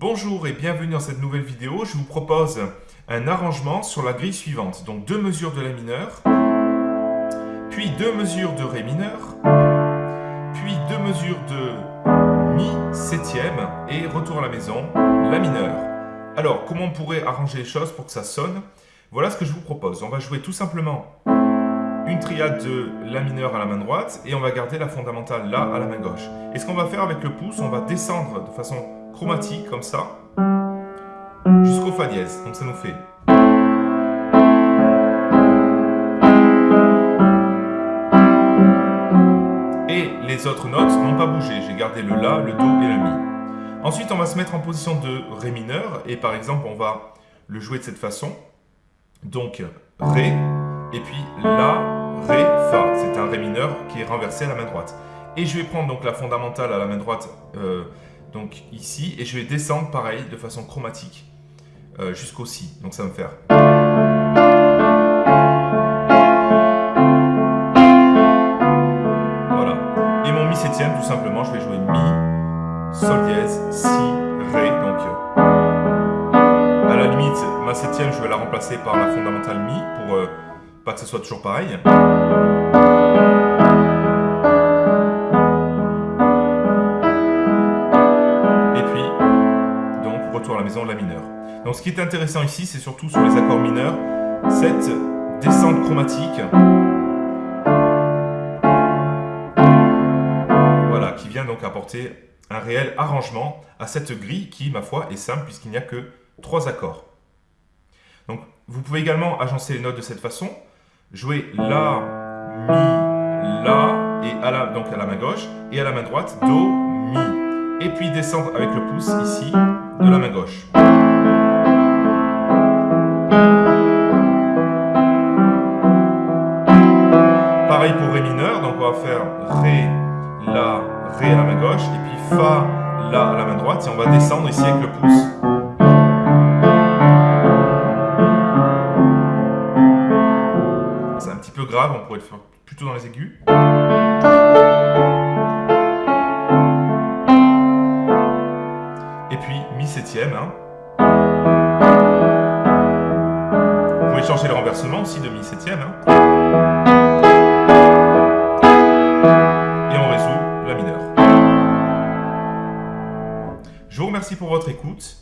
Bonjour et bienvenue dans cette nouvelle vidéo. Je vous propose un arrangement sur la grille suivante. Donc deux mesures de La mineur, puis deux mesures de Ré mineur, puis deux mesures de Mi septième et retour à la maison, La mineur. Alors, comment on pourrait arranger les choses pour que ça sonne? Voilà ce que je vous propose. On va jouer tout simplement une triade de La mineur à la main droite et on va garder la fondamentale La à la main gauche. Et ce qu'on va faire avec le pouce, on va descendre de façon chromatique comme ça jusqu'au Fa dièse. Donc ça nous fait Et les autres notes n'ont pas bougé. J'ai gardé le La, le Do et le Mi. Ensuite, on va se mettre en position de Ré mineur. Et par exemple, on va le jouer de cette façon. Donc, Ré, et puis La, Ré, Fa. C'est un Ré mineur qui est renversé à la main droite. Et je vais prendre donc la fondamentale à la main droite, euh, donc ici, et je vais descendre pareil, de façon chromatique, euh, jusqu'au Si. Donc ça va me faire... Voilà. Et mon Mi septième, tout simplement, je vais jouer Mi, Sol dièse, Si, Ré, donc... Euh, à la limite, ma septième, je vais la remplacer par la fondamentale Mi, pour pas que ce soit toujours pareil. retour à la maison, La mineur. Donc ce qui est intéressant ici, c'est surtout sur les accords mineurs, cette descente chromatique, voilà, qui vient donc apporter un réel arrangement à cette grille qui, ma foi, est simple puisqu'il n'y a que trois accords. Donc vous pouvez également agencer les notes de cette façon, jouer La, Mi, La, et à la, donc à la main gauche, et à la main droite, Do, Mi. Et puis descendre avec le pouce ici, de la main gauche. Pareil pour Ré mineur, donc on va faire Ré, La, Ré à la main gauche, et puis Fa, La à la main droite, et on va descendre ici avec le pouce. Grave, on pourrait le faire plutôt dans les aigus. et puis mi septième. Hein. Vous pouvez changer le renversement aussi de mi septième. Hein. Et on résout la mineure. Je vous remercie pour votre écoute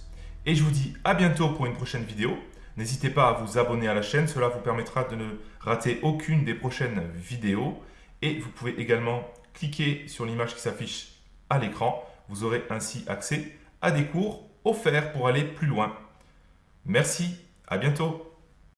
et je vous dis à bientôt pour une prochaine vidéo. N'hésitez pas à vous abonner à la chaîne, cela vous permettra de ne rater aucune des prochaines vidéos. Et vous pouvez également cliquer sur l'image qui s'affiche à l'écran. Vous aurez ainsi accès à des cours offerts pour aller plus loin. Merci, à bientôt